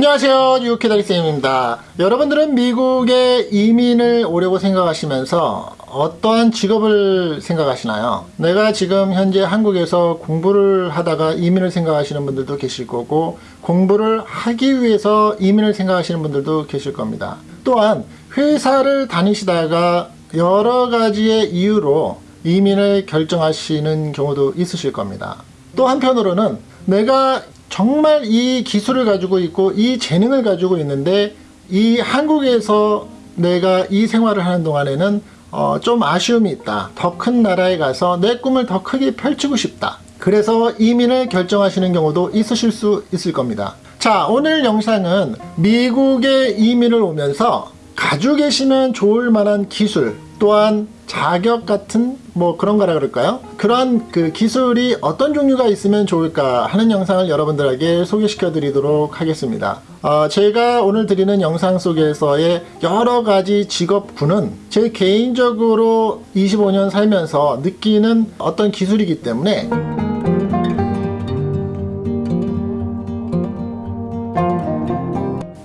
안녕하세요. 유캐다리쌤입니다. 여러분들은 미국에 이민을 오려고 생각하시면서 어떠한 직업을 생각하시나요? 내가 지금 현재 한국에서 공부를 하다가 이민을 생각하시는 분들도 계실 거고 공부를 하기 위해서 이민을 생각하시는 분들도 계실 겁니다. 또한 회사를 다니시다가 여러 가지의 이유로 이민을 결정하시는 경우도 있으실 겁니다. 또 한편으로는 내가 정말 이 기술을 가지고 있고 이 재능을 가지고 있는데 이 한국에서 내가 이 생활을 하는 동안에는 어, 좀 아쉬움이 있다. 더 큰 나라에 가서 내 꿈을 더 크게 펼치고 싶다. 그래서 이민을 결정하시는 경우도 있으실 수 있을 겁니다. 자 오늘 영상은 미국에 이민을 오면서 가지고 계시면 좋을 만한 기술 또한 자격 같은 뭐 그런 거라 그럴까요? 그런 그 기술이 어떤 종류가 있으면 좋을까 하는 영상을 여러분들에게 소개시켜 드리도록 하겠습니다. 어, 제가 오늘 드리는 영상 속에서의 여러 가지 직업군은 제 개인적으로 25년 살면서 느끼는 어떤 기술이기 때문에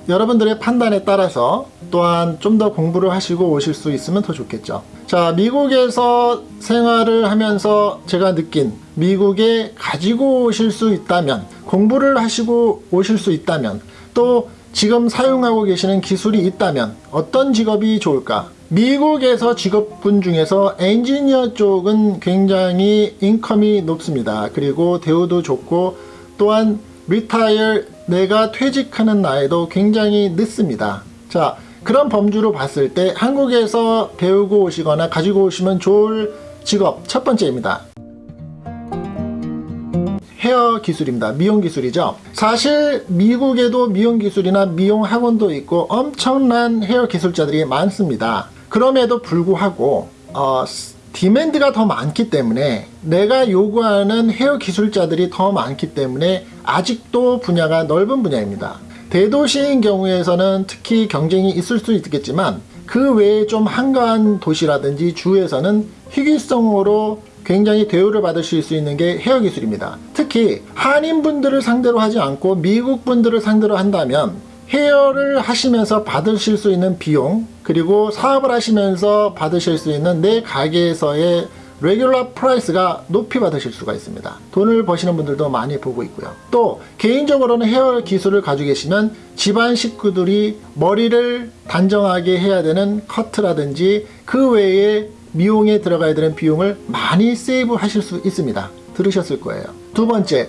여러분들의 판단에 따라서 또한 좀 더 공부를 하시고 오실 수 있으면 더 좋겠죠. 자, 미국에서 생활을 하면서 제가 느낀 미국에 가지고 오실 수 있다면, 공부를 하시고 오실 수 있다면, 또 지금 사용하고 계시는 기술이 있다면 어떤 직업이 좋을까? 미국에서 직업군 중에서 엔지니어 쪽은 굉장히 인컴이 높습니다. 그리고 대우도 좋고 또한 retire 내가 퇴직하는 나이도 굉장히 늦습니다. 자, 그런 범주로 봤을 때 한국에서 배우고 오시거나 가지고 오시면 좋을 직업 첫 번째입니다. 헤어 기술입니다. 미용 기술이죠. 사실 미국에도 미용 기술이나 미용 학원도 있고 엄청난 헤어 기술자들이 많습니다. 그럼에도 불구하고 어, demand가 더 많기 때문에 내가 요구하는 헤어 기술자들이 더 많기 때문에 아직도 분야가 넓은 분야입니다. 대도시인 경우에서는 특히 경쟁이 있을 수 있겠지만 그 외에 좀 한가한 도시라든지 주에서는 희귀성으로 굉장히 대우를 받으실 수 있는 게 헤어 기술입니다. 특히 한인분들을 상대로 하지 않고 미국분들을 상대로 한다면 헤어를 하시면서 받으실 수 있는 비용 그리고 사업을 하시면서 받으실 수 있는 내 가게에서의 regular price가 높이 받으실 수가 있습니다. 돈을 버시는 분들도 많이 보고 있고요. 또 개인적으로는 헤어 기술을 가지고 계시면 집안 식구들이 머리를 단정하게 해야 되는 커트라든지 그 외에 미용에 들어가야 되는 비용을 많이 save 하실 수 있습니다. 들으셨을 거예요. 두 번째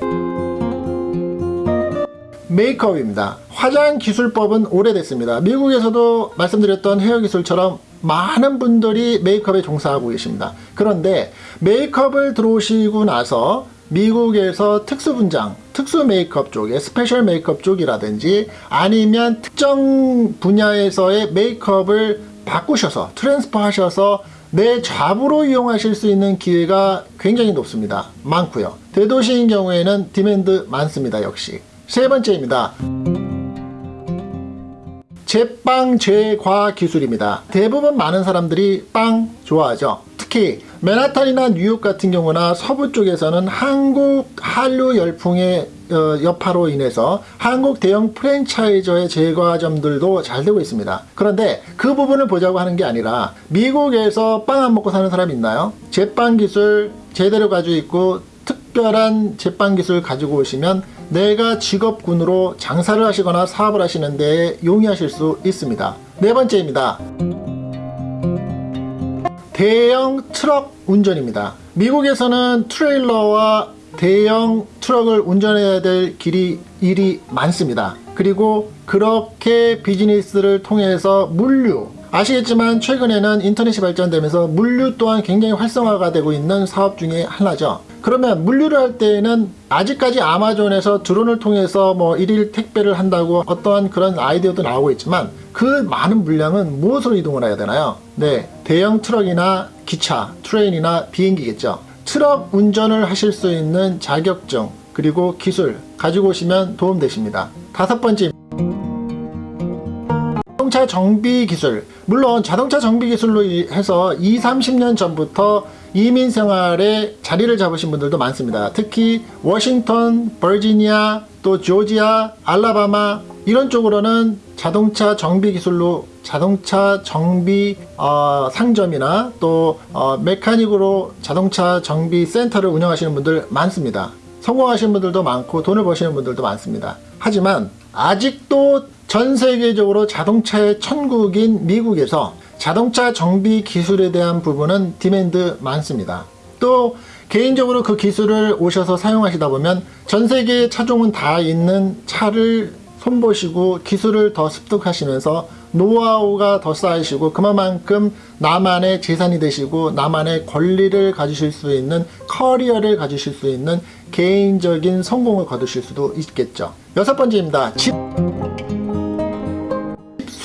메이크업입니다. 화장 기술법은 오래됐습니다. 미국에서도 말씀드렸던 헤어 기술처럼 많은 분들이 메이크업에 종사하고 계십니다. 그런데 메이크업을 들어오시고 나서 미국에서 특수분장, 특수 메이크업 쪽에 special 메이크업 쪽이라든지 아니면 특정 분야에서의 메이크업을 바꾸셔서 transfer 하셔서 내 job으로 이용하실 수 있는 기회가 굉장히 높습니다. 많고요. 대도시인 경우에는 demand 많습니다. 역시. 세 번째입니다. 제빵 제과 기술입니다. 대부분 많은 사람들이 빵 좋아하죠. 특히 맨하탄이나 뉴욕 같은 경우나 서부 쪽에서는 한국 한류 열풍의 어, 여파로 인해서 한국 대형 franchiser의 제과점들도 잘 되고 있습니다. 그런데 그 부분을 보자고 하는 게 아니라 미국에서 빵 안 먹고 사는 사람 있나요? 제빵 기술 제대로 가지고 있고 특별한 제빵 기술 가지고 오시면 내가 직업군으로 장사를 하시거나 사업을 하시는 데 용이하실 수 있습니다. 네 번째입니다. 대형 트럭 운전입니다. 미국에서는 트레일러와 대형 트럭을 운전해야 될 길이 일이 많습니다. 그리고 그렇게 비즈니스를 통해서 물류 아시겠지만 최근에는 인터넷이 발전되면서 물류 또한 굉장히 활성화가 되고 있는 사업 중에 하나죠. 그러면 물류를 할 때에는 아직까지 아마존에서 드론을 통해서 뭐 일일 택배를 한다고 어떠한 그런 아이디어도 나오고 있지만 그 많은 물량은 무엇으로 이동을 해야 되나요? 네, 대형 트럭이나 기차, train이나 비행기겠죠. 트럭 운전을 하실 수 있는 자격증 그리고 기술 가지고 오시면 도움되십니다. 다섯 번째 자동차 정비 기술 물론 자동차 정비 기술로 해서 2, 30년 전부터 이민 생활에 자리를 잡으신 분들도 많습니다. 특히 워싱턴, 버지니아, 또 조지아, 알라바마 이런 쪽으로는 자동차 정비 기술로 자동차 정비 어, 상점이나 또 어, 메카닉으로 자동차 정비 센터를 운영하시는 분들 많습니다. 성공하시는 분들도 많고 돈을 버시는 분들도 많습니다. 하지만 아직도 전 세계적으로 자동차의 천국인 미국에서 자동차 정비 기술에 대한 부분은 demand 많습니다. 또 개인적으로 그 기술을 오셔서 사용하시다 보면 전 세계의 차종은 다 있는 차를 손보시고 기술을 더 습득하시면서 노하우가 더 쌓이시고 그만큼 나만의 재산이 되시고 나만의 권리를 가지실 수 있는 커리어를 가지실 수 있는 개인적인 성공을 거두실 수도 있겠죠. 여섯 번째입니다. 집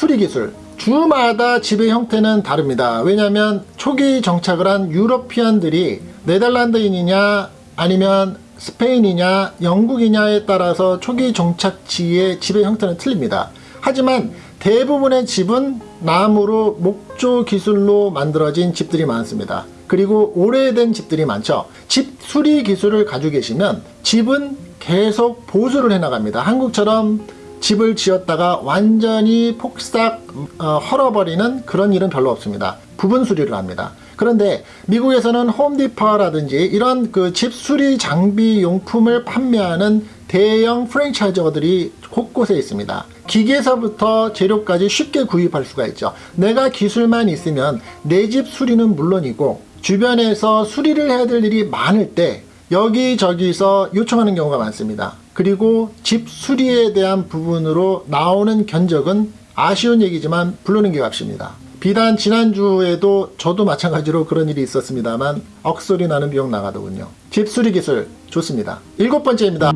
수리 기술. 주마다 집의 형태는 다릅니다. 왜냐하면 초기 정착을 한 유러피안들이 네덜란드인이냐 아니면 스페인이냐 영국이냐에 따라서 초기 정착지의 집의 형태는 틀립니다. 하지만 대부분의 집은 나무로 목조 기술로 만들어진 집들이 많습니다. 그리고 오래된 집들이 많죠. 집 수리 기술을 가지고 계시면 집은 계속 보수를 해나갑니다. 한국처럼 집을 지었다가 완전히 폭삭 어, 헐어버리는 그런 일은 별로 없습니다. 부분 수리를 합니다. 그런데 미국에서는 홈디퍼라든지 이런 그 집 수리 장비 용품을 판매하는 대형 프랜차이저들이 곳곳에 있습니다. 기계에서부터 재료까지 쉽게 구입할 수가 있죠. 내가 기술만 있으면 내 집 수리는 물론이고 주변에서 수리를 해야 될 일이 많을 때 여기저기서 요청하는 경우가 많습니다. 그리고 집 수리에 대한 부분으로 나오는 견적은 아쉬운 얘기지만 부르는 게 값입니다. 비단 지난주에도 저도 마찬가지로 그런 일이 있었습니다만 억소리 나는 비용 나가더군요. 집 수리 기술 좋습니다. 일곱 번째입니다.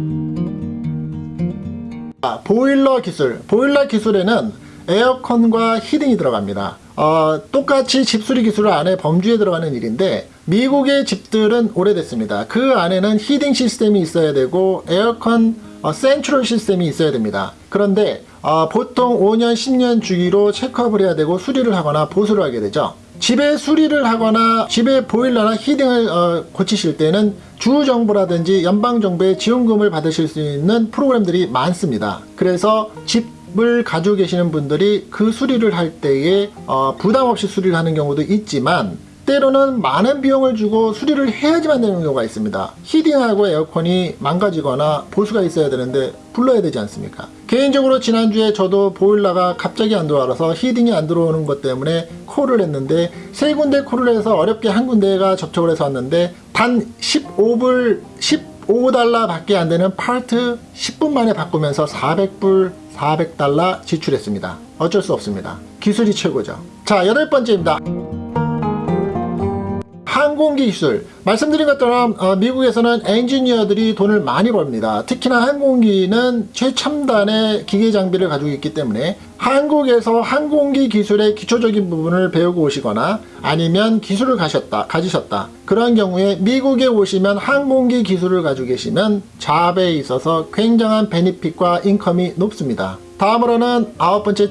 아, 보일러 기술. 보일러 기술에는 에어컨과 히딩이 들어갑니다. 어, 똑같이 집수리 기술 안에 범주에 들어가는 일인데 미국의 집들은 오래됐습니다. 그 안에는 히딩 시스템이 있어야 되고 에어컨 어, 센트럴 시스템이 있어야 됩니다. 그런데 어, 보통 5년, 10년 주기로 체크업을 해야 되고 수리를 하거나 보수를 하게 되죠. 집에 수리를 하거나 집에 보일러나 히딩을 어, 고치실 때는 주정부라든지 연방정부의 지원금을 받으실 수 있는 프로그램들이 많습니다. 그래서 집 을 가지고 계시는 분들이 그 수리를 할 때에 어, 부담 없이 수리를 하는 경우도 있지만 때로는 많은 비용을 주고 수리를 해야지만 되는 경우가 있습니다. 히딩하고 에어컨이 망가지거나 보수가 있어야 되는데 불러야 되지 않습니까? 개인적으로 지난주에 저도 보일러가 갑자기 안 들어와서 히딩이 안 들어오는 것 때문에 콜을 했는데 세 군데 콜을 해서 어렵게 한 군데가 접촉을 해서 왔는데 단 15불 15달러 밖에 안 되는 파트 10분 만에 바꾸면서 400불 400달러 지출했습니다. 어쩔 수 없습니다. 기술이 최고죠. 자, 여덟 번째입니다. 항공기 기술. 말씀드린 것처럼 어, 미국에서는 엔지니어들이 돈을 많이 벌입니다. 특히나 항공기는 최첨단의 기계 장비를 가지고 있기 때문에 한국에서 항공기 기술의 기초적인 부분을 배우고 오시거나 아니면 기술을 가셨다 가지셨다. 그런 경우에 미국에 오시면 항공기 기술을 가지고 계시면 잡에 있어서 굉장한 베니핏과 인컴이 높습니다. 다음으로는 아홉 번째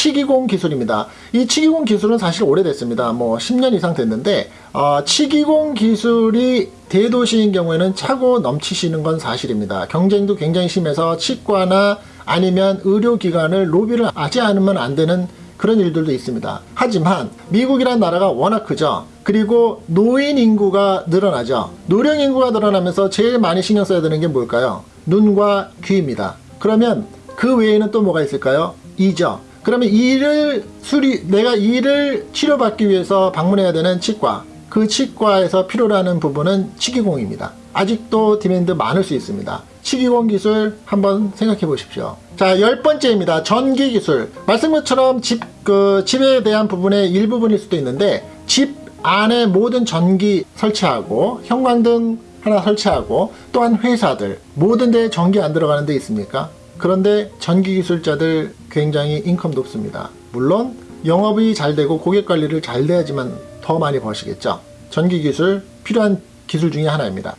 치기공 기술입니다. 이 치기공 기술은 사실 오래됐습니다. 뭐 10년 이상 됐는데 어, 치기공 기술이 대도시인 경우에는 차고 넘치시는 건 사실입니다. 경쟁도 굉장히 심해서 치과나 아니면 의료기관을 로비를 하지 않으면 안 되는 그런 일들도 있습니다. 하지만 미국이란 나라가 워낙 크죠. 그리고 노인 인구가 늘어나죠. 노령 인구가 늘어나면서 제일 많이 신경 써야 되는 게 뭘까요? 눈과 귀입니다. 그러면 그 외에는 또 뭐가 있을까요? 이죠. 그러면 이를 수리 내가 이를 치료받기 위해서 방문해야 되는 치과. 그 치과에서 필요로 하는 부분은 치기공입니다. 아직도 demand 많을 수 있습니다. 치기공 기술 한번 생각해 보십시오. 자 열 번째입니다. 전기 기술. 말씀 것처럼 집, 그 집에 대한 부분의 일부분일 수도 있는데 집 안에 모든 전기 설치하고 형광등 하나 설치하고 또한 회사들 모든 데 전기 안 들어가는 데 있습니까 그런데 전기 기술자들 굉장히 income 높습니다. 물론 영업이 잘 되고 고객 관리를 잘 돼야지만 더 많이 버시겠죠. 전기 기술 필요한 기술 중에 하나입니다.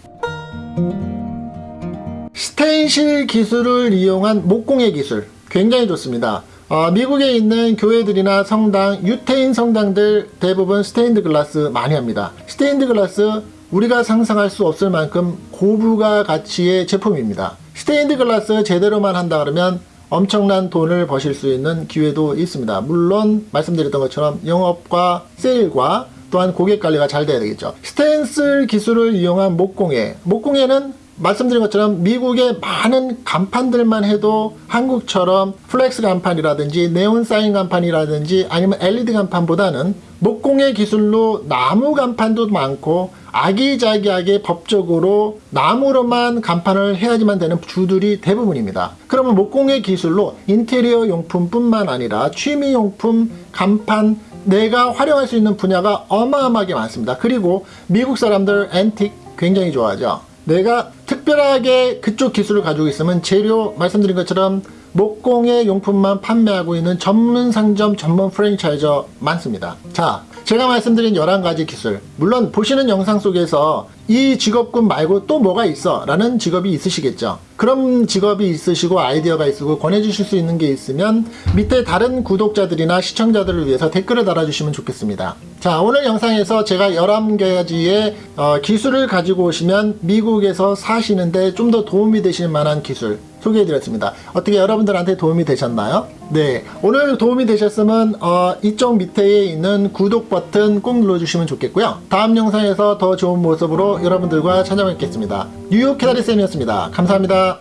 스텐실 기술을 이용한 목공예 기술 굉장히 좋습니다. 어, 미국에 있는 교회들이나 성당, 유태인 성당들 대부분 스테인드 글라스 많이 합니다. 스테인드 글라스 우리가 상상할 수 없을 만큼 고부가 가치의 제품입니다. 스테인드 글라스 제대로만 한다 그러면 엄청난 돈을 버실 수 있는 기회도 있습니다. 물론 말씀드렸던 것처럼 영업과 세일과 또한 고객 관리가 잘 돼야 되겠죠. 스텐실 기술을 이용한 목공예. 목공예는 말씀드린 것처럼 미국의 많은 간판들만 해도 한국처럼 flex 간판이라든지 네온 사인 간판이라든지 아니면 LED 간판보다는 목공예 기술로 나무 간판도 많고 아기자기하게 법적으로 나무로만 간판을 해야지만 되는 주들이 대부분입니다. 그러면 목공예 기술로 인테리어 용품뿐만 아니라 취미용품, 간판, 내가 활용할 수 있는 분야가 어마어마하게 많습니다. 그리고 미국 사람들 앤틱 굉장히 좋아하죠. 내가 특별하게 그쪽 기술을 가지고 있으면 재료 말씀드린 것처럼 목공예 용품만 판매하고 있는 전문 상점 전문 프랜차이저 많습니다. 자, 제가 말씀드린 11가지 기술. 물론 보시는 영상 속에서 이 직업군 말고 또 뭐가 있어? 라는 직업이 있으시겠죠. 그런 직업이 있으시고 아이디어가 있으고 권해주실 수 있는 게 있으면 밑에 다른 구독자들이나 시청자들을 위해서 댓글을 달아주시면 좋겠습니다. 자, 오늘 영상에서 제가 11가지의 어, 기술을 가지고 오시면 미국에서 사시는데 좀 더 도움이 되실 만한 기술 소개해드렸습니다. 어떻게 여러분들한테 도움이 되셨나요? 네, 오늘 도움이 되셨으면 어, 이쪽 밑에 있는 구독 버튼 꼭 눌러주시면 좋겠고요. 다음 영상에서 더 좋은 모습으로 여러분들과 찾아뵙겠습니다. 뉴욕 캐다리쌤이었습니다. 감사합니다.